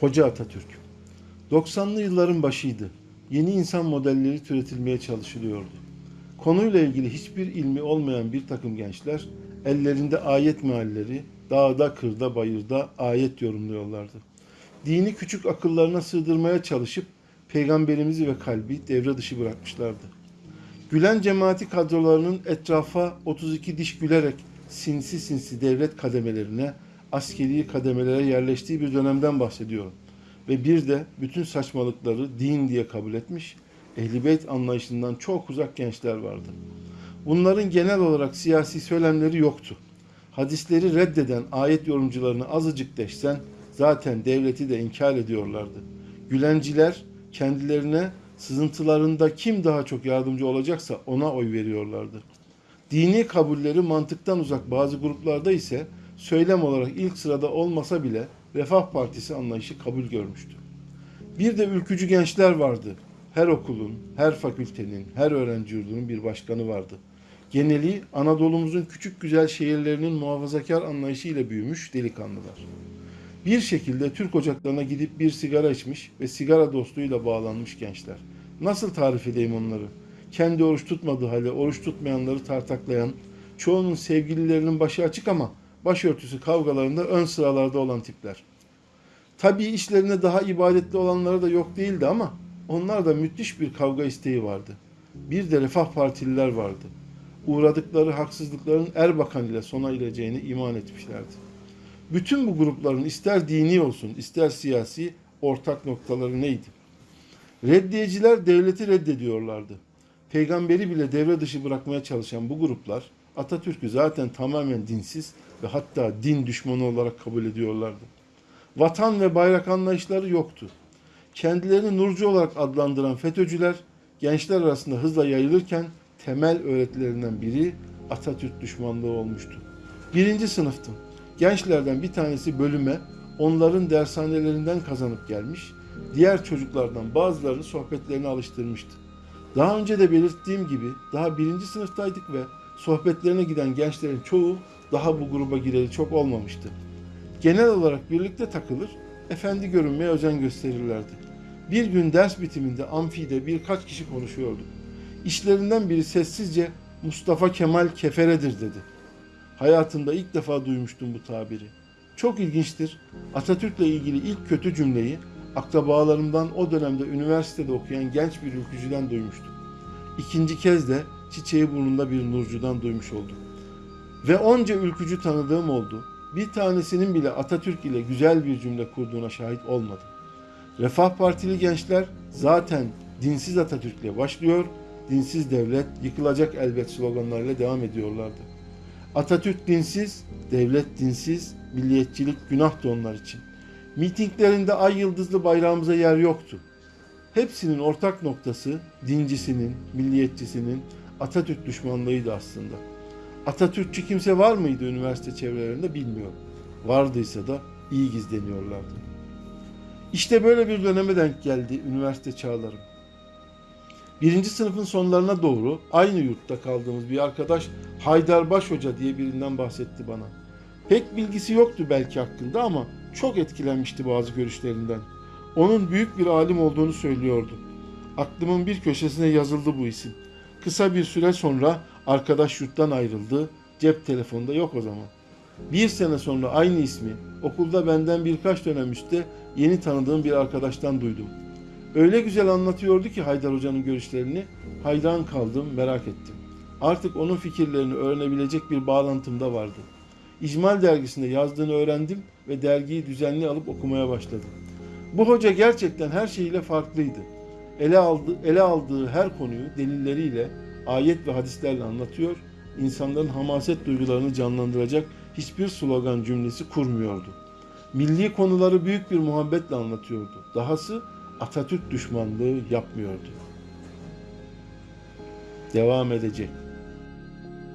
Hoca Atatürk 90'lı yılların başıydı. Yeni insan modelleri türetilmeye çalışılıyordu. Konuyla ilgili hiçbir ilmi olmayan bir takım gençler ellerinde ayet mealleri dağda, kırda, bayırda ayet yorumluyorlardı. Dini küçük akıllarına sığdırmaya çalışıp peygamberimizi ve kalbi devre dışı bırakmışlardı. Gülen cemaati kadrolarının etrafa 32 diş gülerek sinsi sinsi devlet kademelerine, askeri kademelere yerleştiği bir dönemden bahsediyorum. Ve bir de bütün saçmalıkları din diye kabul etmiş, Ehl-i Beyt anlayışından çok uzak gençler vardı. Bunların genel olarak siyasi söylemleri yoktu. Hadisleri reddeden ayet yorumcularını azıcık deşsen zaten devleti de inkar ediyorlardı. Gülenciler kendilerine sızıntılarında kim daha çok yardımcı olacaksa ona oy veriyorlardı. Dini kabulleri mantıktan uzak bazı gruplarda ise söylem olarak ilk sırada olmasa bile Refah Partisi anlayışı kabul görmüştü. Bir de ülkücü gençler vardı. Her okulun, her fakültenin, her öğrenci yurdunun bir başkanı vardı. Geneli Anadolu'muzun küçük güzel şehirlerinin muhafazakar anlayışıyla büyümüş delikanlılar. Bir şekilde Türk ocaklarına gidip bir sigara içmiş ve sigara dostluğuyla bağlanmış gençler. Nasıl tarif edeyim onları? Kendi oruç tutmadığı halde oruç tutmayanları tartaklayan, çoğunun sevgililerinin başı açık ama başörtüsü kavgalarında ön sıralarda olan tipler. Tabii işlerinde daha ibadetli olanları da yok değildi ama onlarda müthiş bir kavga isteği vardı. Bir de Refah Partililer vardı. Uğradıkları haksızlıkların Erbakan ile sona ereceğini iman etmişlerdi. Bütün bu grupların ister dini olsun ister siyasi ortak noktaları neydi? Reddiyeciler devleti reddediyorlardı. Peygamberi bile devre dışı bırakmaya çalışan bu gruplar Atatürk'ü zaten tamamen dinsiz ve hatta din düşmanı olarak kabul ediyorlardı. Vatan ve bayrak anlayışları yoktu. Kendilerini nurcu olarak adlandıran FETÖ'cüler gençler arasında hızla yayılırken temel öğretilerinden biri Atatürk düşmanlığı olmuştu. Birinci sınıftım. Gençlerden bir tanesi bölüme onların dershanelerinden kazanıp gelmiş, diğer çocuklardan bazılarını sohbetlerine alıştırmıştı. Daha önce de belirttiğim gibi daha birinci sınıftaydık ve sohbetlerine giden gençlerin çoğu daha bu gruba gireli çok olmamıştı. Genel olarak birlikte takılır, efendi görünmeye özen gösterirlerdi. Bir gün ders bitiminde amfide birkaç kişi konuşuyordu. İşlerinden biri sessizce Mustafa Kemal keferedir dedi. Hayatımda ilk defa duymuştum bu tabiri. Çok ilginçtir. Atatürk'le ilgili ilk kötü cümleyi akrabalarımdan o dönemde üniversitede okuyan genç bir ülkücüden duymuştum. İkinci kez de çiçeği burnunda bir nurcudan duymuş oldum. Ve onca ülkücü tanıdığım oldu. Bir tanesinin bile Atatürk ile güzel bir cümle kurduğuna şahit olmadım. Refah Partili gençler zaten dinsiz Atatürk'le başlıyor, dinsiz devlet yıkılacak elbet sloganlarıyla devam ediyorlardı. Atatürk dinsiz, devlet dinsiz, milliyetçilik günahtı onlar için. Mitinglerinde ay yıldızlı bayrağımıza yer yoktu. Hepsinin ortak noktası dincisinin, milliyetçisinin Atatürk düşmanlığıydı aslında. Atatürkçü kimse var mıydı üniversite çevrelerinde bilmiyorum. Vardıysa da iyi gizleniyorlardı. İşte böyle bir döneme denk geldi üniversite çağlarım. Birinci sınıfın sonlarına doğru aynı yurtta kaldığımız bir arkadaş Haydarbaş Hoca diye birinden bahsetti bana. Pek bilgisi yoktu belki hakkında ama çok etkilenmişti bazı görüşlerinden. Onun büyük bir alim olduğunu söylüyordu. Aklımın bir köşesine yazıldı bu isim. Kısa bir süre sonra arkadaş yurttan ayrıldı. Cep telefonda yok o zaman. Bir sene sonra aynı ismi okulda benden birkaç dönem üstte yeni tanıdığım bir arkadaştan duydum. Öyle güzel anlatıyordu ki Haydar Hoca'nın görüşlerini hayran kaldım, merak ettim. Artık onun fikirlerini öğrenebilecek bir bağlantım da vardı. İcmal dergisinde yazdığını öğrendim ve dergiyi düzenli alıp okumaya başladım. Bu hoca gerçekten her şeyiyle farklıydı. Ele, aldı, ele aldığı her konuyu delilleriyle, ayet ve hadislerle anlatıyor, insanların hamaset duygularını canlandıracak hiçbir slogan cümlesi kurmuyordu. Milli konuları büyük bir muhabbetle anlatıyordu. Dahası Atatürk düşmanlığı yapmıyordu. Devam edecek.